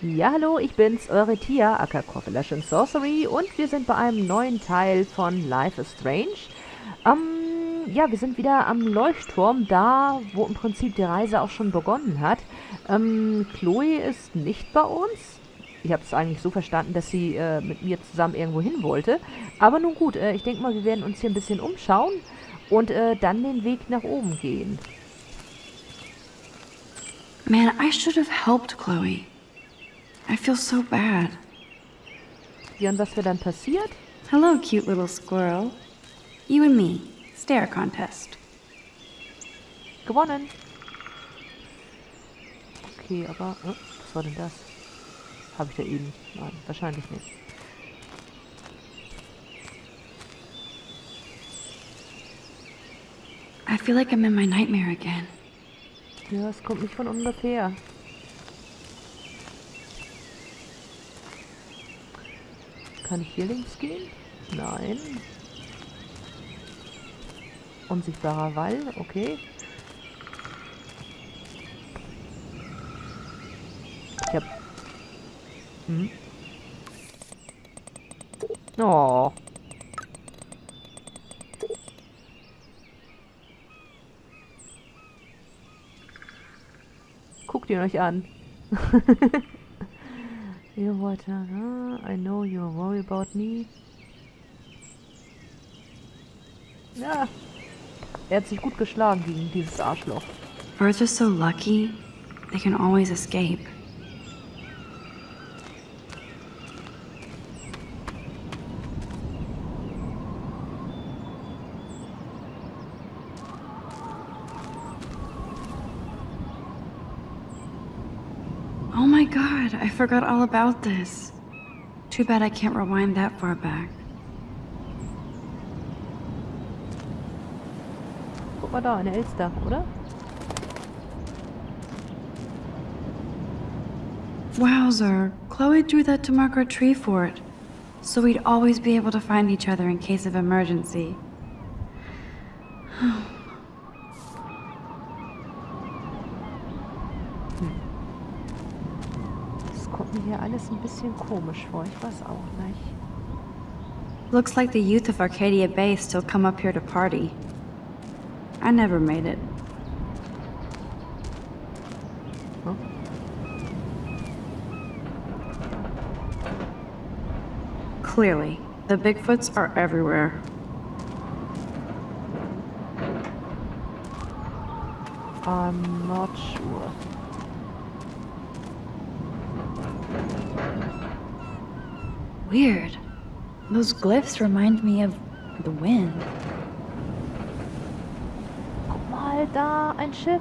Ja, hallo, ich bin's, eure Tia, aka Coffeelash Sorcery und wir sind bei einem neuen Teil von Life is Strange. Ähm, ja, wir sind wieder am Leuchtturm, da, wo im Prinzip die Reise auch schon begonnen hat. Ähm, Chloe ist nicht bei uns. Ich habe es eigentlich so verstanden, dass sie äh, mit mir zusammen irgendwo hin wollte. Aber nun gut, äh, ich denke mal, wir werden uns hier ein bisschen umschauen und äh, dann den Weg nach oben gehen. Man, I should have helped Chloe. I feel so bad. Ja, und was wäre dann passiert? Hello, cute little squirrel. You and me. Stare contest. Gewonnen. Okay, aber... Oh, was war denn das? Habe ich da eben? Nein, wahrscheinlich nicht. I feel like I'm in my nightmare again. Ja, es kommt nicht von ungefähr. Kann ich hier links gehen? Nein. Unsichtbarer Wall, okay. Ich hab... Hm? Oh. Guckt ihn euch an. Ihr wollt ja, I know you're worried about me. Ja. Er hat sich gut geschlagen gegen dieses Arschloch. Birds are so lucky. They can always escape. Oh my god, I forgot all about this. Too bad I can't rewind that far back. Guck mal da, eine Elster, oder? Wowzer, Chloe drew that to mark our tree fort, so we'd always be able to find each other in case of emergency. Das hmm. Kommt mir hier alles ein bisschen komisch vor, ich weiß auch nicht. Looks like the youth of Arcadia Bay still come up here to party. I never made it. Huh? Clearly, the Bigfoots are everywhere. I'm not sure. Weird. Those glyphs remind me of the wind. Guck mal, da, ein Schiff.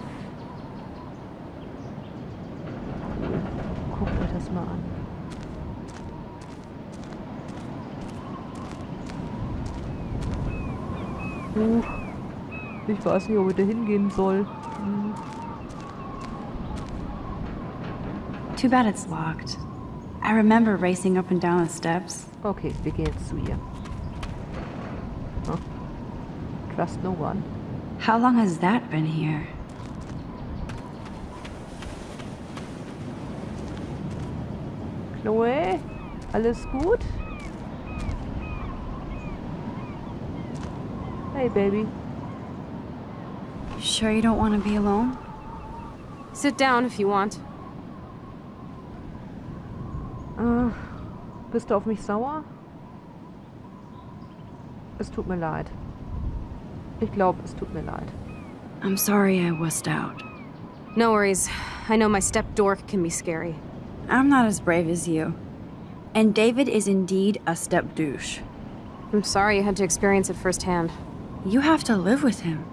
Guckt euch das mal an. Huch. Ich weiß nicht, ob ich da hingehen soll. Hm. Too bad it's locked. I remember racing up and down the steps. Okay, wir gehen jetzt zu ihr. Huh? Trust no one. How long has that been here? Chloe, alles gut? Hey, Baby. You sure you don't want to be alone? Sit down if you want. Bist du auf mich sauer? Es tut mir leid. Ich glaube, es tut mir leid. I'm sorry I wussed out. No worries. I know my step dork can be scary. I'm not as brave as you. And David is indeed a step douche. I'm sorry you had to experience it firsthand. You have to live with him.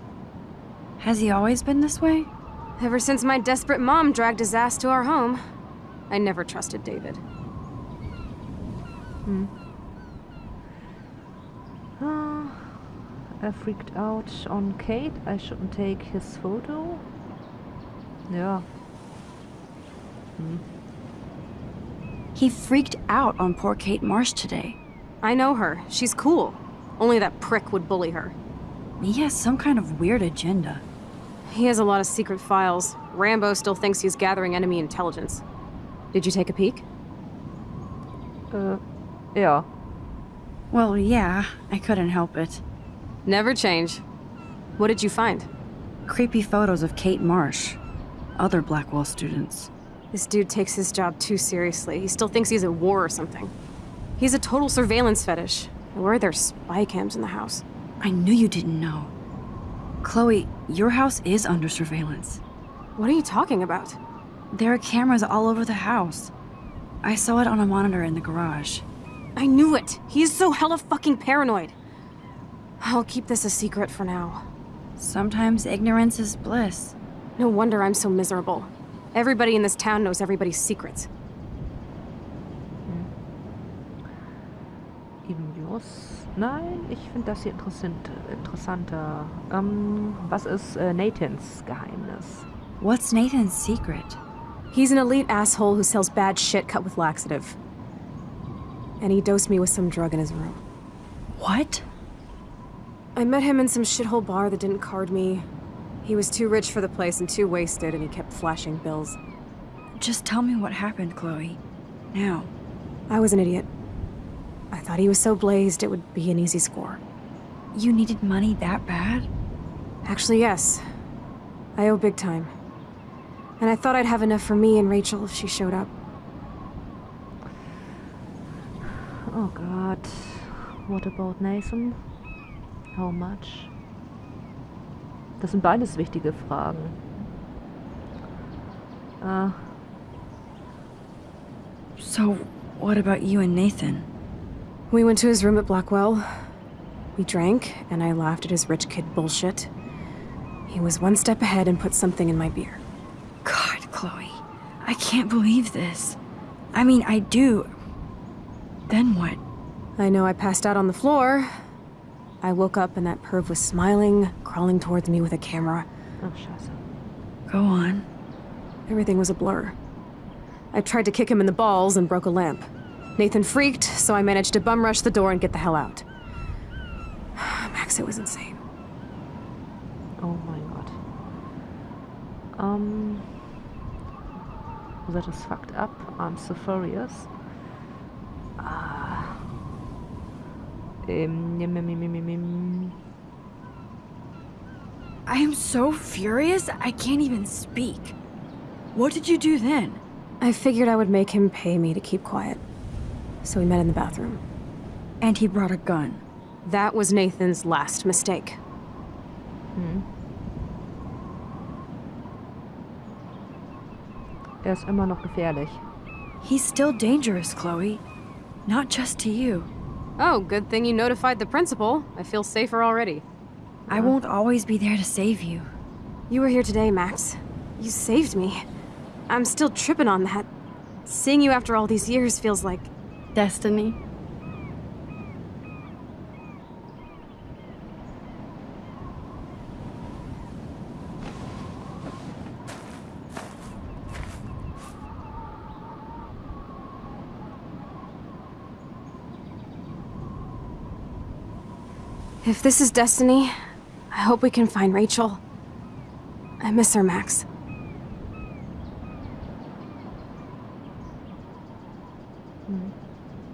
Has he always been this way? Ever since my desperate mom dragged his ass to our home, I never trusted David. Ah, er freaked out on Kate. I shouldn't take his photo. Ja. He freaked out on poor Kate Marsh today. I know her. She's cool. Only that prick would bully her. He has some kind of weird agenda. He has a lot of secret files. Rambo still thinks he's gathering enemy intelligence. Did you take a peek? Äh, ja. Well, yeah, I couldn't help it. Never change. What did you find? Creepy photos of Kate Marsh, other Blackwell students. This dude takes his job too seriously. He still thinks he's at war or something. He's a total surveillance fetish. Where are there spy cams in the house? I knew you didn't know. Chloe, your house is under surveillance. What are you talking about? There are cameras all over the house. I saw it on a monitor in the garage. I knew it! He is so hella fucking paranoid. I'll keep this a secret for now. Sometimes ignorance is bliss. No wonder I'm so miserable. Everybody in this town knows everybody's secrets. Hm. Ibios? Nein, ich finde das hier interessant, interessanter. Ähm, was ist äh, Nathans Geheimnis? What's Nathan's secret? He's an elite asshole who sells bad shit cut with laxative. And he dosed me with some drug in his room. What? I met him in some shithole bar that didn't card me. He was too rich for the place and too wasted, and he kept flashing bills. Just tell me what happened, Chloe. Now. I was an idiot. I thought he was so blazed it would be an easy score. You needed money that bad? Actually, yes. I owe big time. And I thought I'd have enough for me and Rachel if she showed up. Oh god. What about Nathan? How much? Das sind beides wichtige Fragen. Äh, So, what about you and Nathan? We went to his room at Blackwell. We drank, and I laughed at his rich kid bullshit. He was one step ahead and put something in my beer. God, Chloe. I can't believe this. I mean, I do. Then what? I know I passed out on the floor. I woke up and that perv was smiling, crawling towards me with a camera. ach scheiße. Go on. Everything was a blur. I tried to kick him in the balls and broke a lamp. Nathan freaked, so I managed to bum rush the door and get the hell out. Max, it was insane. Oh my god. Um, that is fucked up. I'm so furious. I am so furious, I can't even speak. What did you do then? I figured I would make him pay me to keep quiet. So we met in the bathroom. And he brought a gun. That was Nathan's last mistake. Er ist immer noch gefährlich. He's still dangerous, Chloe. Not just to you. Oh, good thing you notified the principal. I feel safer already. I won't always be there to save you. You were here today, Max. You saved me. I'm still tripping on that. Seeing you after all these years feels like. Destiny? If this is destiny, I hope we can find Rachel. I miss her, Max.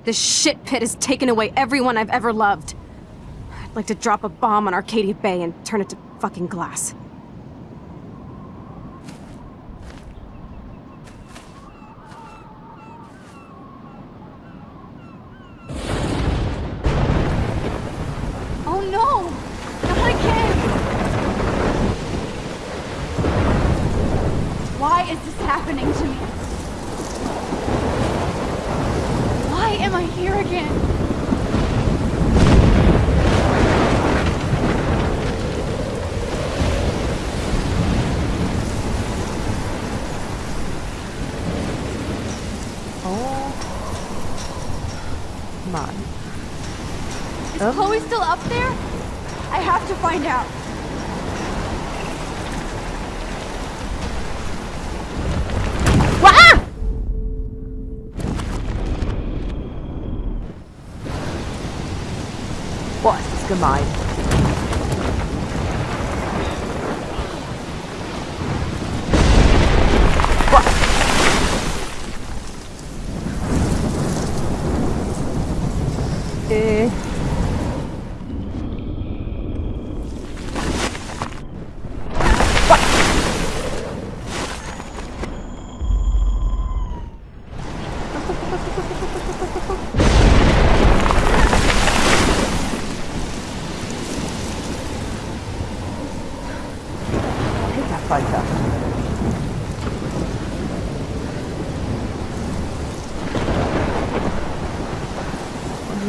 This shit pit has taken away everyone I've ever loved. I'd like to drop a bomb on Arcadia Bay and turn it to fucking glass. Oh no! Not again! Why is this happening to me? Why am I here again? Oh. Mann. Is Um. Chloe still up there? I have to find out. Boah, ist das gemein. Boah.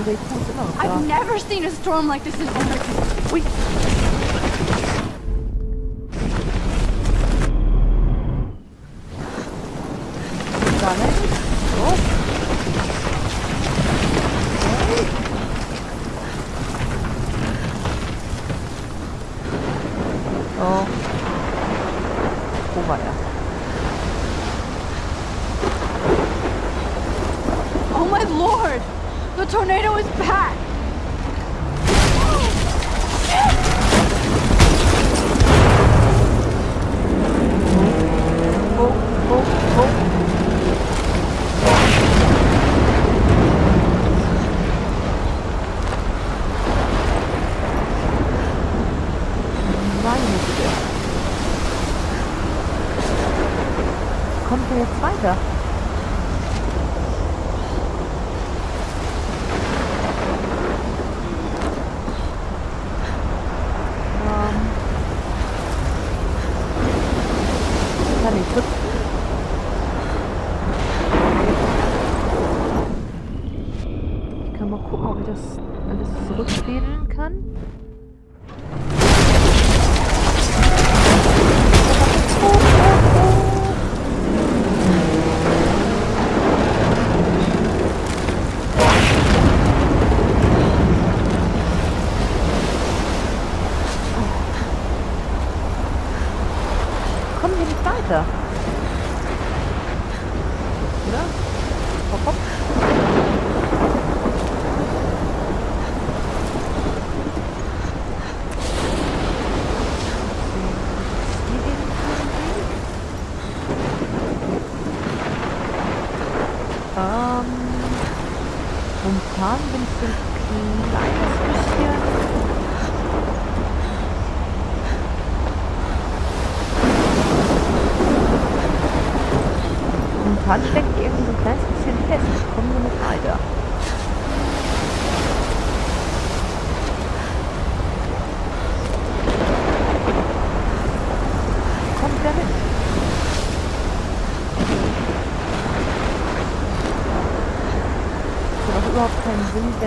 die Reku ist immer noch da. I've never seen a storm like this in Oregon. Ui. kommen wir jetzt weiter?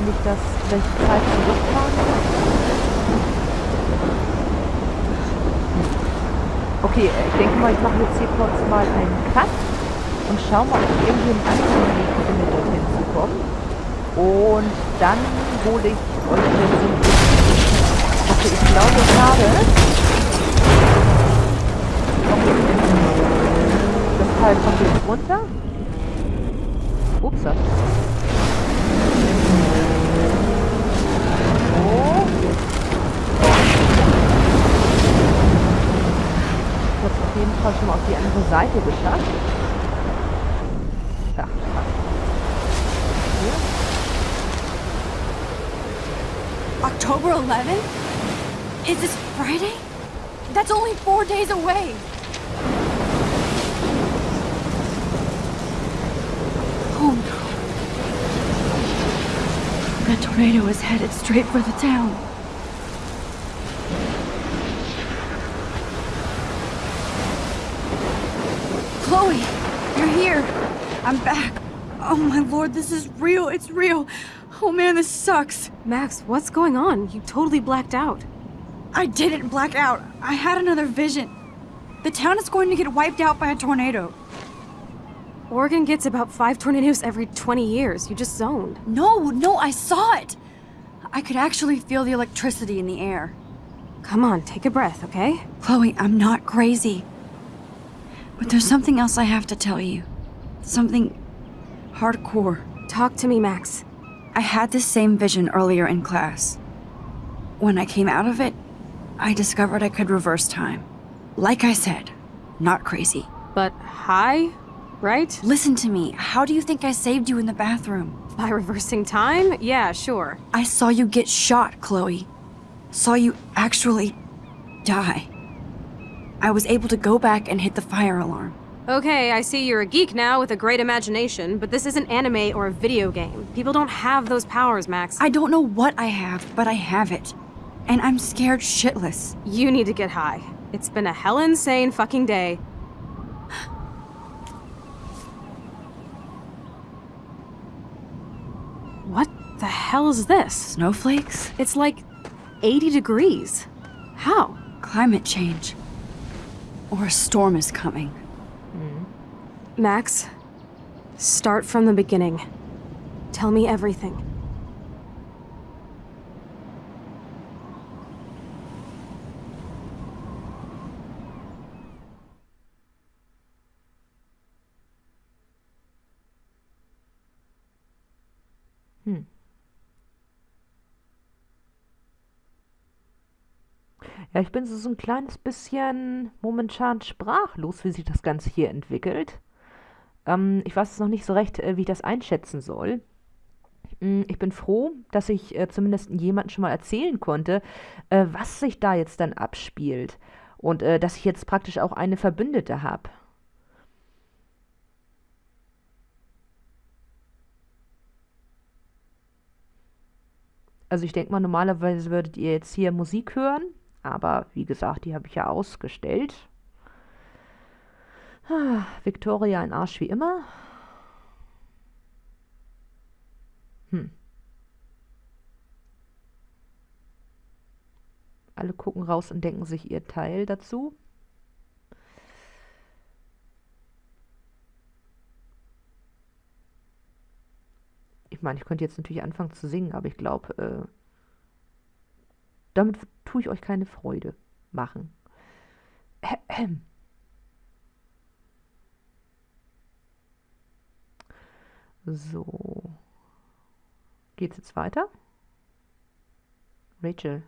Wenn ich das, wenn ich Zeit zurückfahren muss. Okay, äh, ich denke mal, ich mache jetzt hier kurz mal einen Cut und schau mal, ob ich irgendwie einen anderen Weg finde, dorthin zu kommen. Und dann hole ich euch wieder zurück. Okay, ich glaube, es. Das Teil kommt jetzt runter. Upsa. Ich habe auf jeden Fall schon mal auf die andere Seite geschafft. Hier. October 11th? Is this Friday? That's only four days away! Oh no. That tornado is headed straight for the town. Chloe, you're here. I'm back. Oh my lord, this is real. It's real. Oh man, this sucks. Max, what's going on? You totally blacked out. I didn't black out. I had another vision. The town is going to get wiped out by a tornado. Oregon gets about five tornadoes every 20 years. You just zoned. No, no, I saw it. I could actually feel the electricity in the air. Come on, take a breath, okay? Chloe, I'm not crazy. But there's something else I have to tell you. Something hardcore. Talk to me, Max. I had this same vision earlier in class. When I came out of it, I discovered I could reverse time. Like I said, not crazy. But high, right? Listen to me. How do you think I saved you in the bathroom? By reversing time? Yeah, sure. I saw you get shot, Chloe. Saw you actually die. I was able to go back and hit the fire alarm. Okay, I see you're a geek now with a great imagination, but this isn't anime or a video game. People don't have those powers, Max. I don't know what I have, but I have it. And I'm scared shitless. You need to get high. It's been a hell insane fucking day. What The hell is this? Snowflakes? It's like 80 degrees. How? Climate change. Or a storm is coming. Hmm. Max, start from the beginning. Tell me everything. Ja, ich bin so, so ein kleines bisschen momentan sprachlos, wie sich das Ganze hier entwickelt. Ähm, ich weiß noch nicht so recht, äh, wie ich das einschätzen soll. Mm, Ich bin froh, dass ich äh, zumindest jemandem schon mal erzählen konnte, äh, was sich da jetzt dann abspielt. Und äh, dass ich jetzt praktisch auch eine Verbündete habe. Also ich denke mal, normalerweise würdet ihr jetzt hier Musik hören, aber wie gesagt, die habe ich ja ausgestellt. Ah, Victoria ein Arsch wie immer. Hm. Alle gucken raus und denken sich ihr Teil dazu. Ich meine, ich könnte jetzt natürlich anfangen zu singen, aber ich glaube, äh, damit tue ich euch keine Freude machen. So. Geht's jetzt weiter? Rachel.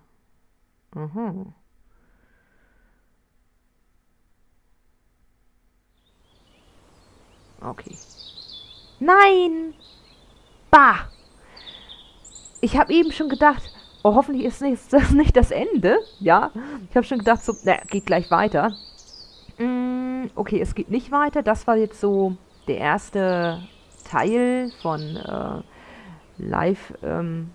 Aha. Okay. Nein! Bah! Ich habe eben schon gedacht, oh, hoffentlich ist das nicht das Ende. Ja, ich habe schon gedacht, so, na, geht gleich weiter. Mm, okay, es geht nicht weiter. Das war jetzt so der erste Teil von äh, Life ähm,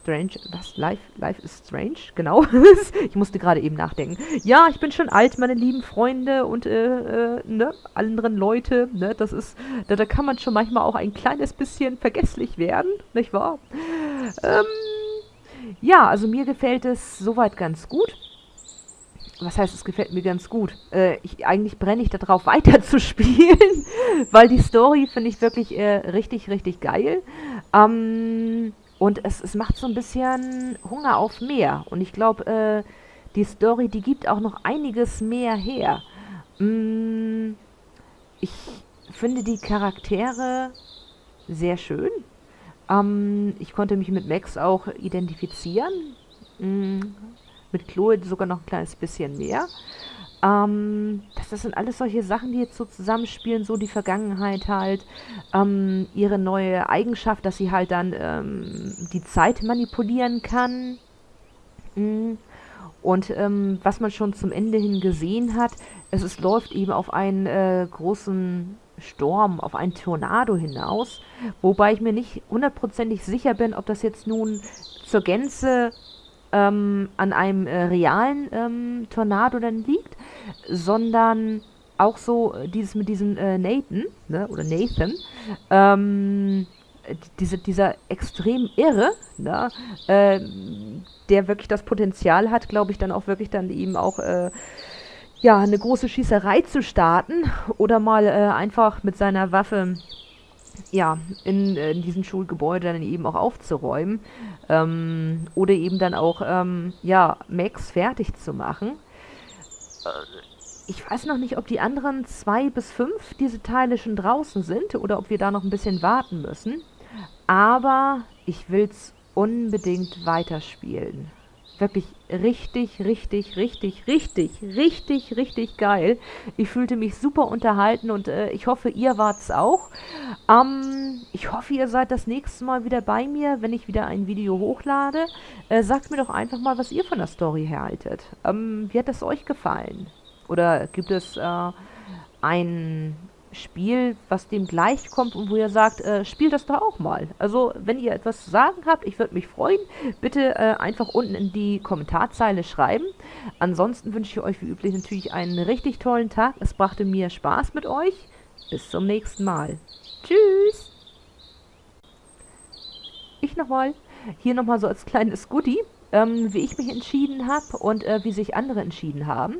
Strange. Was? Life, Life is Strange? Genau. ich musste gerade eben nachdenken. Ja, ich bin schon alt, meine lieben Freunde und äh, äh, ne, anderen Leute. Ne, das ist, da, da kann man schon manchmal auch ein kleines bisschen vergesslich werden, nicht wahr? Ähm, ja, also mir gefällt es soweit ganz gut. Was heißt, es gefällt mir ganz gut? Äh, ich, eigentlich brenne ich darauf, weiter zu spielen, weil die Story finde ich wirklich äh, richtig, richtig geil. Ähm, und es, es macht so ein bisschen Hunger auf mehr. Und ich glaube, äh, die Story, die gibt auch noch einiges mehr her. Mm, ich finde die Charaktere sehr schön. Ähm, ich konnte mich mit Max auch identifizieren. Mm, mit Chloe sogar noch ein kleines bisschen mehr. Ähm, das, das sind alles solche Sachen, die jetzt so zusammenspielen, so die Vergangenheit halt, ähm, ihre neue Eigenschaft, dass sie halt dann ähm, die Zeit manipulieren kann. Mm. Und ähm, was man schon zum Ende hin gesehen hat, es, es läuft eben auf einen äh, großen Sturm, auf einen Tornado hinaus, wobei ich mir nicht hundertprozentig sicher bin, ob das jetzt nun zur Gänze ähm, an einem äh, realen ähm, Tornado dann liegt, sondern auch so äh, dieses mit diesem äh, Nathan, ne, oder Nathan, ähm, äh, diese, dieser extrem irre, ne, äh, der wirklich das Potenzial hat, glaube ich, dann auch wirklich dann eben auch äh, ja, eine große Schießerei zu starten oder mal äh, einfach mit seiner Waffe ja, in, äh, in diesem Schulgebäude dann eben auch aufzuräumen ähm, oder eben dann auch, ähm, ja, Max fertig zu machen. Äh, ich weiß noch nicht, ob die anderen zwei bis fünf diese Teile schon draußen sind oder ob wir da noch ein bisschen warten müssen. Aber ich will's unbedingt weiterspielen. Wirklich richtig, richtig, richtig, richtig, richtig, richtig geil. Ich fühlte mich super unterhalten und äh, ich hoffe, ihr wart's auch. Ähm, ich hoffe, ihr seid das nächste Mal wieder bei mir, wenn ich wieder ein Video hochlade. Äh, sagt mir doch einfach mal, was ihr von der Story haltet. Ähm, wie hat es euch gefallen? Oder gibt es äh, ein Spiel, was dem gleichkommt und wo ihr sagt, äh, spielt das doch auch mal. Also, wenn ihr etwas zu sagen habt, ich würde mich freuen. Bitte äh, einfach unten in die Kommentarzeile schreiben. Ansonsten wünsche ich euch wie üblich natürlich einen richtig tollen Tag. Es brachte mir Spaß mit euch. Bis zum nächsten Mal. Tschüss! ich nochmal, hier nochmal so als kleines Goodie, ähm, wie ich mich entschieden habe und äh, wie sich andere entschieden haben.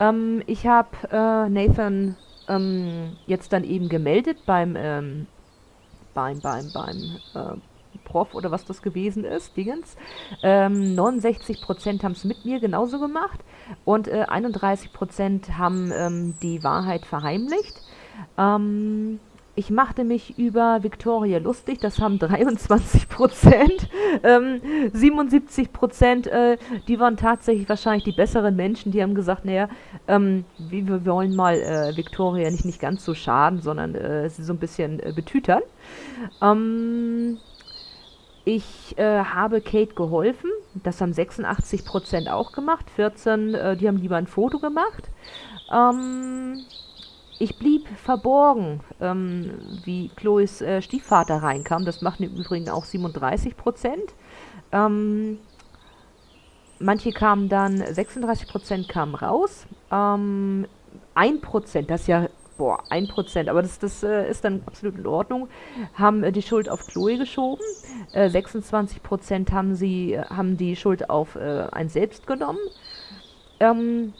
Ähm, ich habe äh, Nathan ähm, jetzt dann eben gemeldet beim, ähm, beim, beim, beim äh, Prof oder was das gewesen ist, Dingens. Ähm, 69% haben es mit mir genauso gemacht und äh, 31% haben ähm, die Wahrheit verheimlicht. Ähm, ich machte mich über Victoria lustig, das haben 23 Prozent. Ähm, 77 Prozent, äh, die waren tatsächlich wahrscheinlich die besseren Menschen, die haben gesagt, naja, ähm, wir, wollen mal äh, Victoria nicht, nicht ganz so schaden, sondern äh, sie so ein bisschen äh, betütern. Ähm, ich äh, habe Kate geholfen, das haben 86 Prozent auch gemacht, 14, äh, die haben lieber ein Foto gemacht. Ähm, ich blieb verborgen, ähm, wie Chloes äh, Stiefvater reinkam. Das machten im Übrigen auch 37 Prozent. Ähm, manche kamen dann, 36 Prozent kamen raus. Ähm, 1 Prozent, das ist ja, boah, 1 Prozent, aber das, das äh, ist dann absolut in Ordnung, haben äh, die Schuld auf Chloe geschoben. 26 äh, Prozent haben, sie, äh, haben die Schuld auf äh, ein selbst genommen. Ähm,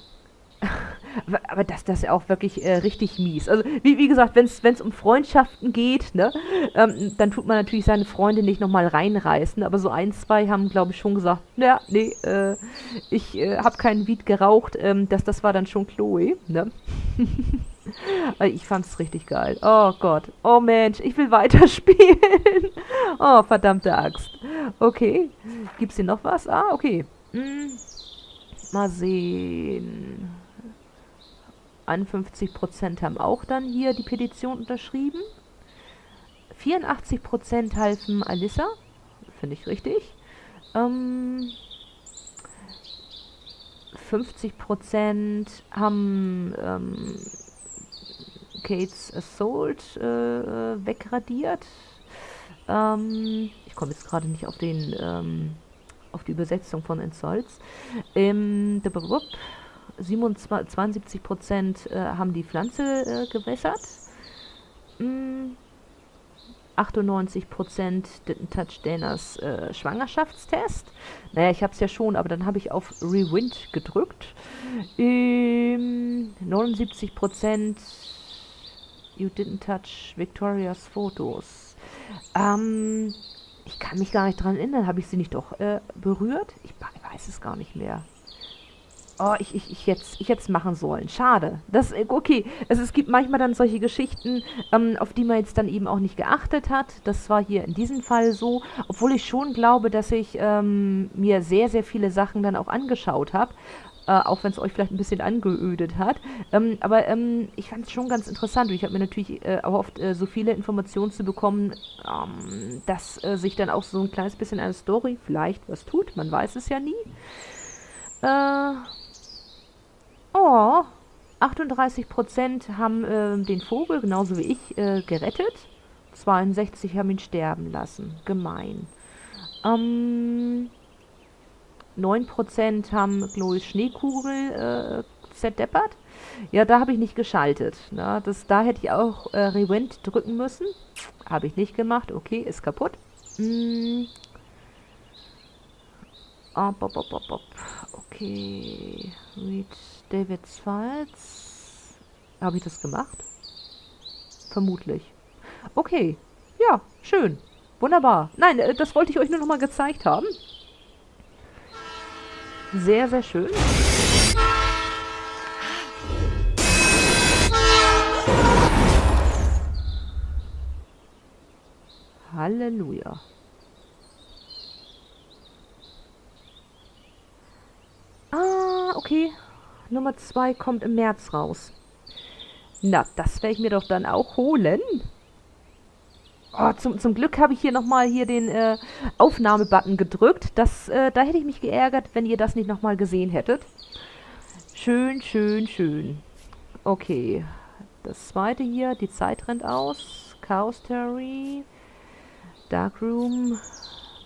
aber das, das ist auch wirklich äh, richtig mies. Also, wie, wie gesagt, wenn es um Freundschaften geht, ne, ähm, dann tut man natürlich seine Freunde nicht nochmal reinreißen. Aber so ein, zwei haben, glaube ich, schon gesagt, ja, nee, äh, ich äh, habe keinen Weed geraucht. Ähm, das, das war dann schon Chloe, ne? ich fand's richtig geil. Oh Gott. Oh Mensch, ich will weiterspielen. oh, verdammte Axt. Okay. Gibt's hier noch was? Ah, okay. Hm. Mal sehen. 51% haben auch dann hier die Petition unterschrieben. 84% halfen Alissa. Finde ich richtig. Ähm, 50% haben ähm, Kates Assault äh, wegradiert. Ähm, ich komme jetzt gerade nicht auf den ähm, auf die Übersetzung von Insults. Ähm, 72 Prozent äh, haben die Pflanze äh, gewässert. Mm, 98 Prozent Touch Danas äh, Schwangerschaftstest. Naja, ich habe es ja schon, aber dann habe ich auf Rewind gedrückt. Ähm, 79 Prozent You didn't touch Victorias Fotos. Ähm, ich kann mich gar nicht dran erinnern. Habe ich sie nicht doch äh, berührt? Ich weiß es gar nicht mehr oh, ich, ich, ich, jetzt, ich jetzt machen sollen. Schade. Das, äh, okay, also es gibt manchmal dann solche Geschichten, ähm, auf die man jetzt dann eben auch nicht geachtet hat. Das war hier in diesem Fall so, obwohl ich schon glaube, dass ich ähm, mir sehr, sehr viele Sachen dann auch angeschaut habe. Äh, auch wenn es euch vielleicht ein bisschen angeödet hat. Ähm, aber ähm, ich fand es schon ganz interessant und ich habe mir natürlich äh, erhofft, äh, so viele Informationen zu bekommen, ähm, dass äh, sich dann auch so ein kleines bisschen eine Story vielleicht was tut. Man weiß es ja nie. Äh, Oh, 38% haben äh, den Vogel, genauso wie ich, äh, gerettet. 62 haben ihn sterben lassen. Gemein. Ähm, 9% haben Chloes Schneekugel äh, zerdeppert. Ja, da habe ich nicht geschaltet. Ne? Das, da hätte ich auch äh, Rewind drücken müssen. Habe ich nicht gemacht. Okay, ist kaputt. Mm. Oh, bop, bop, bop, Okay. Read Davids Files. Habe ich das gemacht? Vermutlich. Okay. Ja, schön. Wunderbar. Nein, äh, das wollte ich euch nur noch mal gezeigt haben. Sehr, sehr schön. Halleluja. Ah, okay. Nummer 2 kommt im März raus. Na, das werde ich mir doch dann auch holen. Oh, zum, zum Glück habe ich hier nochmal hier den äh, Aufnahmebutton gedrückt. Das, äh, da hätte ich mich geärgert, wenn ihr das nicht nochmal gesehen hättet. Schön, schön, schön. Okay. Das zweite hier, die Zeit rennt aus. Chaos Theory. Darkroom.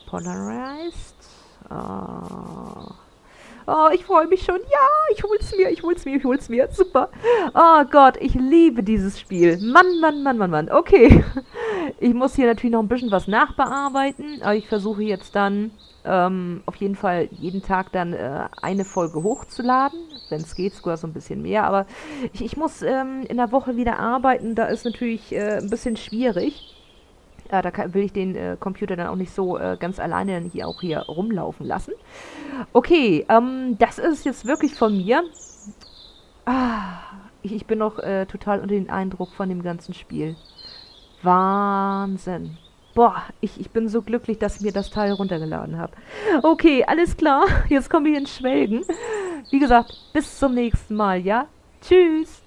Polarized. Ah. Oh, ich freue mich schon. Ja, ich hol's mir, ich hol's mir, ich hol's mir. Super. Oh Gott, ich liebe dieses Spiel. Mann, Mann, Mann, Mann, Mann. Okay. Ich muss hier natürlich noch ein bisschen was nachbearbeiten, aber ich versuche jetzt dann ähm, auf jeden Fall jeden Tag dann äh, eine Folge hochzuladen. Wenn es geht, sogar so ein bisschen mehr. Aber ich, ich muss ähm, in der Woche wieder arbeiten. Da ist natürlich äh, ein bisschen schwierig. Ja, da kann, will ich den äh, Computer dann auch nicht so äh, ganz alleine hier auch hier rumlaufen lassen. Okay, ähm, das ist jetzt wirklich von mir. Ah, ich, ich bin noch äh, total unter den Eindruck von dem ganzen Spiel. Wahnsinn. Boah, ich, ich bin so glücklich, dass ich mir das Teil runtergeladen habe. Okay, alles klar. Jetzt komme ich ins Schwelgen. Wie gesagt, bis zum nächsten Mal, ja? Tschüss.